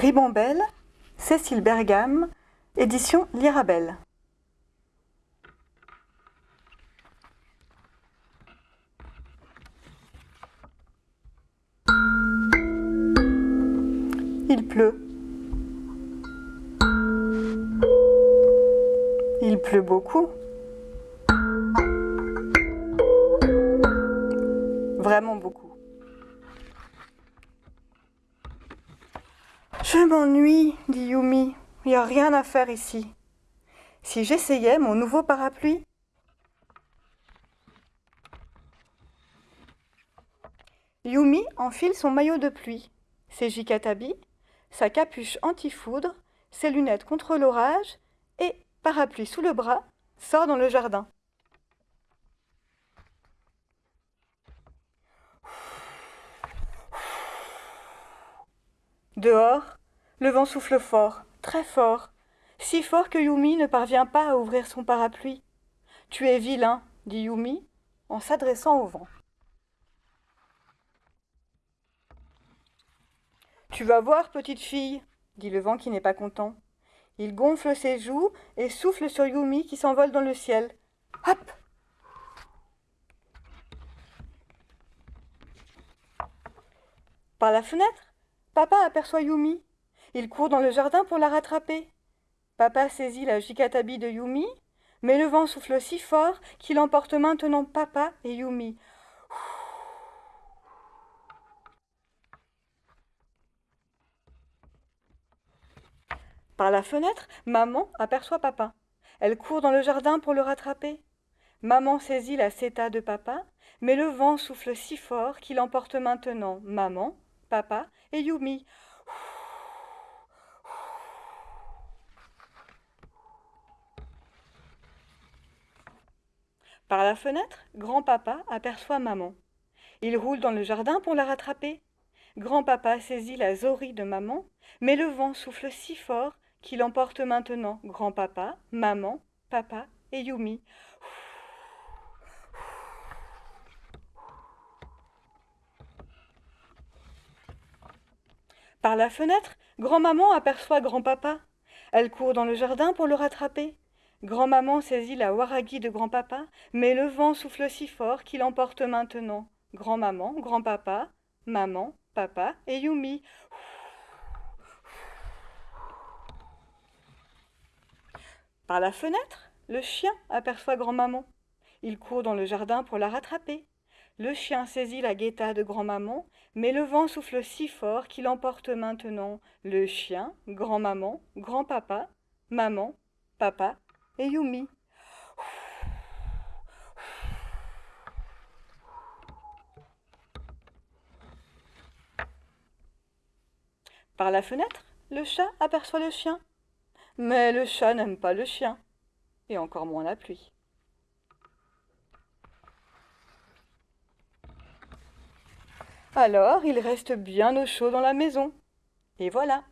Ribambelle, Cécile Bergam, édition Lirabelle. Il pleut. Il pleut beaucoup. Vraiment beaucoup. Je m'ennuie, dit Yumi. Il n'y a rien à faire ici. Si j'essayais mon nouveau parapluie? Yumi enfile son maillot de pluie, ses jikatabi, sa capuche anti-foudre, ses lunettes contre l'orage et, parapluie sous le bras, sort dans le jardin. Dehors, le vent souffle fort, très fort, si fort que Yumi ne parvient pas à ouvrir son parapluie. Tu es vilain, dit Yumi en s'adressant au vent. Tu vas voir, petite fille, dit le vent qui n'est pas content. Il gonfle ses joues et souffle sur Yumi qui s'envole dans le ciel. Hop Par la fenêtre, papa aperçoit Yumi. Il court dans le jardin pour la rattraper. Papa saisit la jikatabi de Yumi, mais le vent souffle si fort qu'il emporte maintenant papa et Yumi. Par la fenêtre, maman aperçoit papa. Elle court dans le jardin pour le rattraper. Maman saisit la seta de papa, mais le vent souffle si fort qu'il emporte maintenant maman, papa et Yumi. Par la fenêtre, grand-papa aperçoit maman. Il roule dans le jardin pour la rattraper. Grand-papa saisit la zorie de maman, mais le vent souffle si fort qu'il emporte maintenant grand-papa, maman, papa et Yumi. Par la fenêtre, grand-maman aperçoit grand-papa. Elle court dans le jardin pour le rattraper. Grand-maman saisit la waragi de grand-papa, mais le vent souffle si fort qu'il emporte maintenant grand-maman, grand-papa, maman, papa et Yumi. Par la fenêtre, le chien aperçoit grand-maman. Il court dans le jardin pour la rattraper. Le chien saisit la guetta de grand-maman, mais le vent souffle si fort qu'il emporte maintenant le chien, grand-maman, grand-papa, maman, papa et Yumi. Par la fenêtre, le chat aperçoit le chien. Mais le chat n'aime pas le chien, et encore moins la pluie. Alors il reste bien au chaud dans la maison. Et voilà.